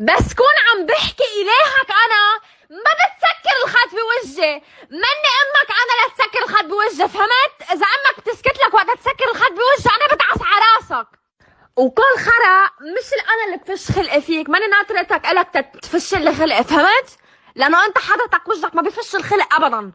بس كون عم بحكي إلهك أنا ما بتسكر الخط بوجهي. مني أمك أنا لتسكر الخط بوجهي فهمت؟ إذا أمك بتسكت لك وقت تسكر الخط بوجهي أنا بدعس على راسك. وكل خرا مش أنا اللي بفش خلقي فيك ماني ناطرتك إلك تفش لي خلقي فهمت؟ لأنه أنت حضرتك وجهك ما بفش الخلق ابدا.